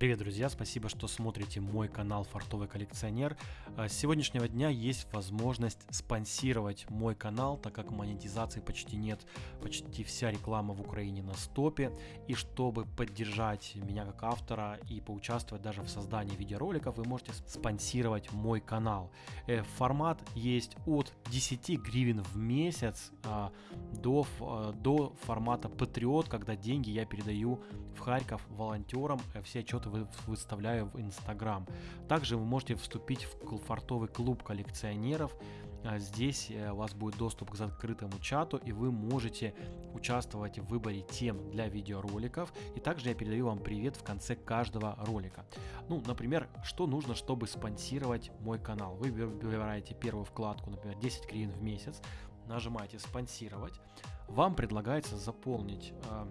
Привет, друзья! Спасибо, что смотрите мой канал Фартовый коллекционер. А, с сегодняшнего дня есть возможность спонсировать мой канал, так как монетизации почти нет, почти вся реклама в Украине на стопе. И чтобы поддержать меня как автора и поучаствовать даже в создании видеороликов, вы можете спонсировать мой канал. Э, формат есть от 10 гривен в месяц а, до, а, до формата Patreon, когда деньги я передаю в Харьков волонтерам. Э, все отчеты выставляю в Инстаграм. Также вы можете вступить в фартовый клуб коллекционеров. А, здесь э, у вас будет доступ к закрытому чату, и вы можете участвовать в выборе тем для видеороликов. И также я передаю вам привет в конце каждого ролика. Ну, например, что нужно, чтобы спонсировать мой канал? Вы выбираете первую вкладку, например, 10 гривен в месяц, нажимаете «Спонсировать». Вам предлагается заполнить а,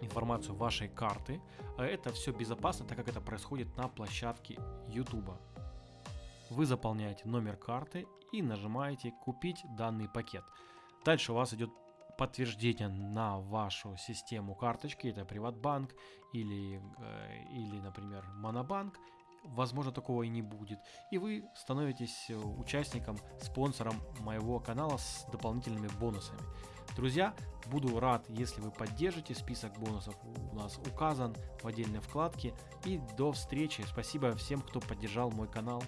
информацию вашей карты. А это все безопасно, так как это происходит на площадке YouTube. Вы заполняете номер карты и нажимаете «Купить данный пакет». Дальше у вас идет подтверждение на вашу систему карточки, это Приватбанк или, э, или например, Монобанк, возможно такого и не будет. И вы становитесь участником, спонсором моего канала с дополнительными бонусами. Друзья, буду рад, если вы поддержите. Список бонусов у нас указан в отдельной вкладке. И до встречи. Спасибо всем, кто поддержал мой канал.